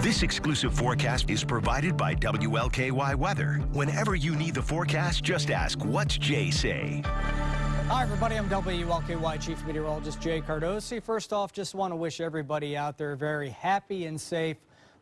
This exclusive forecast is provided by WLKY Weather. Whenever you need the forecast, just ask, what's Jay say? Hi, everybody. I'm WLKY Chief Meteorologist Jay Cardosi. First off, just want to wish everybody out there a very happy and safe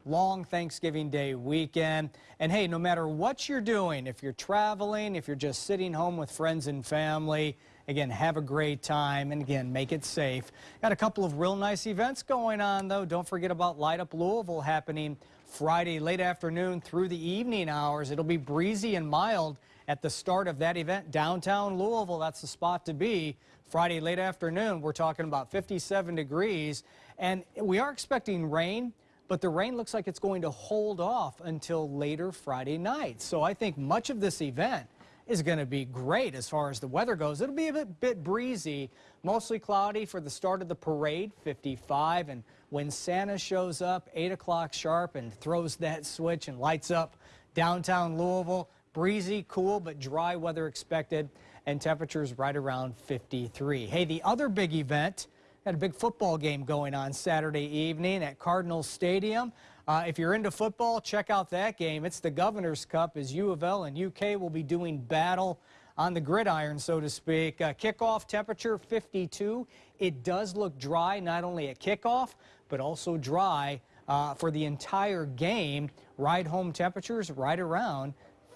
long Thanksgiving Day weekend. And hey, no matter what you're doing, if you're traveling, if you're just sitting home with friends and family, again, have a great time and again, make it safe. Got a couple of real nice events going on though. Don't forget about Light Up Louisville happening Friday late afternoon through the evening hours. It'll be breezy and mild at the start of that event downtown Louisville. That's the spot to be. Friday late afternoon, we're talking about 57 degrees and we are expecting rain but the rain looks like it's going to hold off until later Friday night. So I think much of this event is going to be great as far as the weather goes. It'll be a bit, bit, breezy, mostly cloudy for the start of the parade, 55. And when Santa shows up, 8 o'clock sharp, and throws that switch and lights up downtown Louisville, breezy, cool, but dry weather expected, and temperatures right around 53. Hey, the other big event had a big football game going on Saturday evening at Cardinal Stadium. Uh, if you're into football, check out that game. It's the Governor's Cup as U of L and UK will be doing battle on the gridiron, so to speak. Uh, kickoff temperature 52. It does look dry not only at kickoff, but also dry uh, for the entire game. Ride home temperatures right around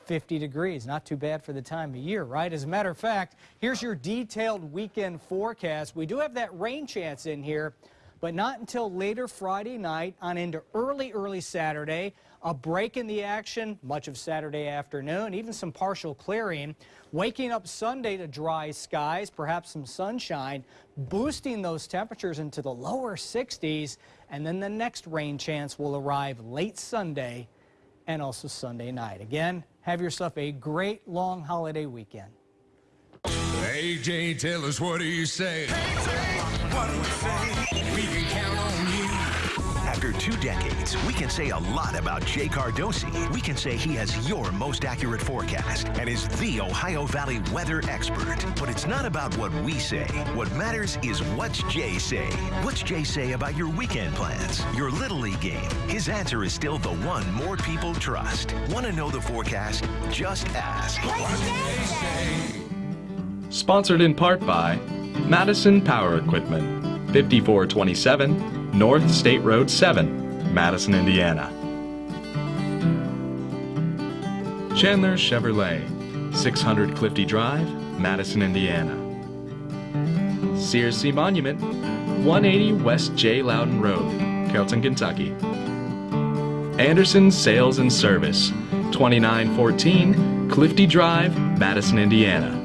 50 degrees. Not too bad for the time of year, right? As a matter of fact, here's your detailed weekend forecast. We do have that rain chance in here, but not until later Friday night on into early, early Saturday. A break in the action much of Saturday afternoon, even some partial clearing. Waking up Sunday to dry skies, perhaps some sunshine, boosting those temperatures into the lower 60s. And then the next rain chance will arrive late Sunday and also Sunday night. Again, have yourself a great long holiday weekend. AJ, tell us what do you say? what do we say? We can count on you. After two decades, we can say a lot about Jay Cardosi. We can say he has your most accurate forecast and is the Ohio Valley weather expert. But it's not about what we say. What matters is what's Jay say. What's Jay say about your weekend plans, your Little League game? His answer is still the one more people trust. Want to know the forecast? Just ask. What's Jay say? Sponsored in part by Madison Power Equipment, 5427 North State Road 7, Madison, Indiana. Chandler Chevrolet, 600 Clifty Drive, Madison, Indiana. Sears Monument, 180 West J. Loudon Road, Carrollton, Kentucky. Anderson Sales and Service, 2914 Clifty Drive, Madison, Indiana.